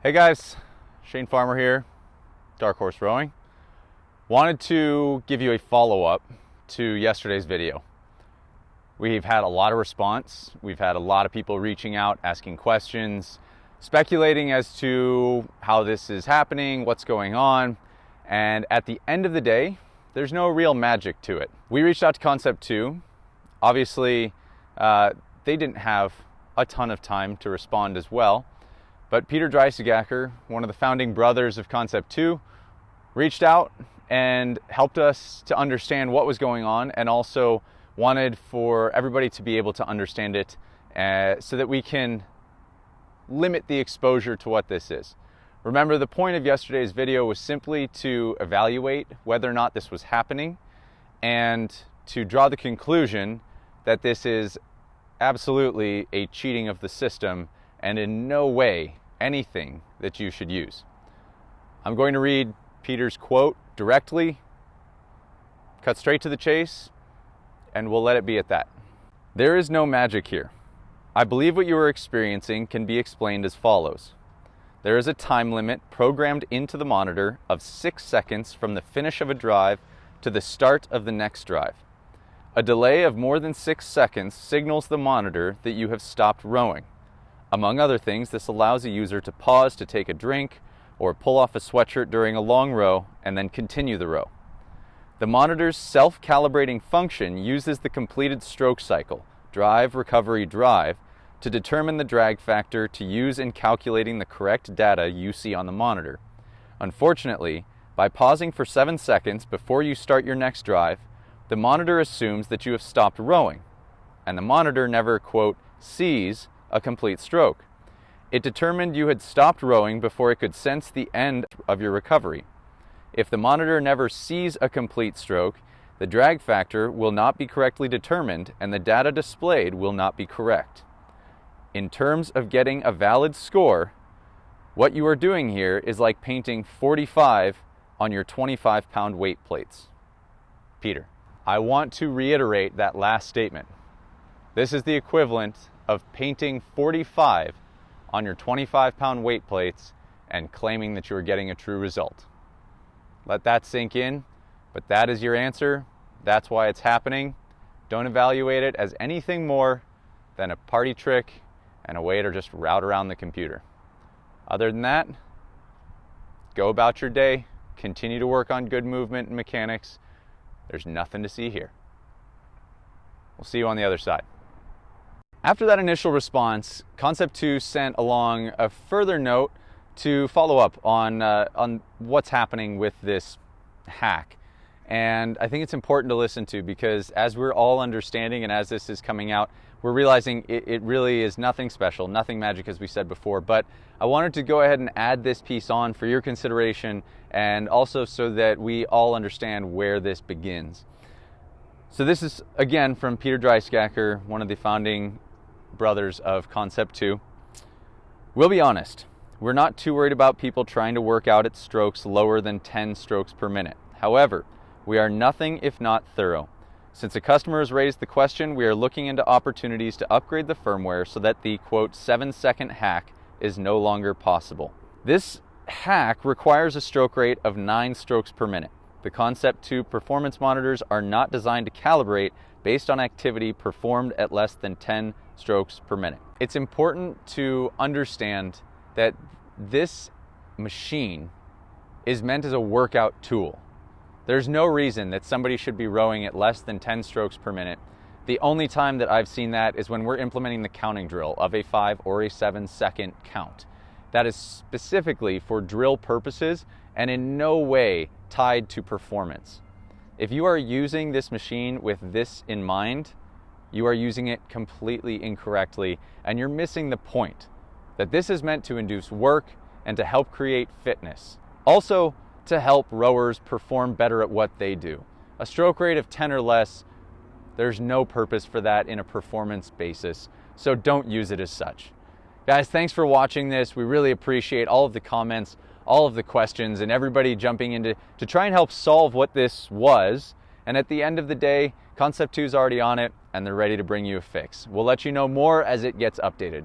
Hey guys, Shane Farmer here, Dark Horse Rowing. Wanted to give you a follow-up to yesterday's video. We've had a lot of response. We've had a lot of people reaching out, asking questions, speculating as to how this is happening, what's going on. And at the end of the day, there's no real magic to it. We reached out to Concept 2. Obviously, uh, they didn't have a ton of time to respond as well. But Peter Dreissigacker, one of the founding brothers of Concept 2, reached out and helped us to understand what was going on and also wanted for everybody to be able to understand it uh, so that we can limit the exposure to what this is. Remember, the point of yesterday's video was simply to evaluate whether or not this was happening and to draw the conclusion that this is absolutely a cheating of the system and in no way anything that you should use. I'm going to read Peter's quote directly, cut straight to the chase, and we'll let it be at that. There is no magic here. I believe what you are experiencing can be explained as follows. There is a time limit programmed into the monitor of six seconds from the finish of a drive to the start of the next drive. A delay of more than six seconds signals the monitor that you have stopped rowing. Among other things, this allows a user to pause to take a drink or pull off a sweatshirt during a long row and then continue the row. The monitor's self-calibrating function uses the completed stroke cycle, drive, recovery, drive, to determine the drag factor to use in calculating the correct data you see on the monitor. Unfortunately, by pausing for 7 seconds before you start your next drive, the monitor assumes that you have stopped rowing, and the monitor never, quote, sees a complete stroke. It determined you had stopped rowing before it could sense the end of your recovery. If the monitor never sees a complete stroke, the drag factor will not be correctly determined and the data displayed will not be correct. In terms of getting a valid score, what you are doing here is like painting 45 on your 25 pound weight plates. Peter, I want to reiterate that last statement. This is the equivalent of painting 45 on your 25 pound weight plates and claiming that you are getting a true result. Let that sink in, but that is your answer. That's why it's happening. Don't evaluate it as anything more than a party trick and a way to just route around the computer. Other than that, go about your day, continue to work on good movement and mechanics. There's nothing to see here. We'll see you on the other side. After that initial response, Concept 2 sent along a further note to follow up on, uh, on what's happening with this hack. And I think it's important to listen to because as we're all understanding and as this is coming out, we're realizing it, it, really is nothing special, nothing magic as we said before. But I wanted to go ahead and add this piece on for your consideration and also so that we all understand where this begins. So this is again from Peter Dreissigacker, one of the founding brothers of Concept 2. We'll be honest, we're not too worried about people trying to work out at strokes lower than 10 strokes per minute. However, we are nothing if not thorough. Since a customer has raised the question, we are looking into opportunities to upgrade the firmware so that the quote 7 second hack is no longer possible. This hack requires a stroke rate of 9 strokes per minute. The Concept 2 performance monitors are not designed to calibrate based on activity performed at less than 10 strokes per minute. It's important to understand that this machine is meant as a workout tool. There's no reason that somebody should be rowing at less than 10 strokes per minute. The only time that I've seen that is when we're implementing the counting drill of a five or a seven second count. That is specifically for drill purposes and in no way tied to performance. If you are using this machine with this in mind, you are using it completely incorrectly and you're missing the point that this is meant to induce work and to help create fitness. Also, to help rowers perform better at what they do. A stroke rate of 10 or less, there's no purpose for that in a performance basis, so don't use it as such. Guys, thanks for watching this. We really appreciate all of the comments, all of the questions, and everybody jumping into to try and help solve what this was. And at the end of the day, Concept 2 is already on it and they're ready to bring you a fix. We'll let you know more as it gets updated.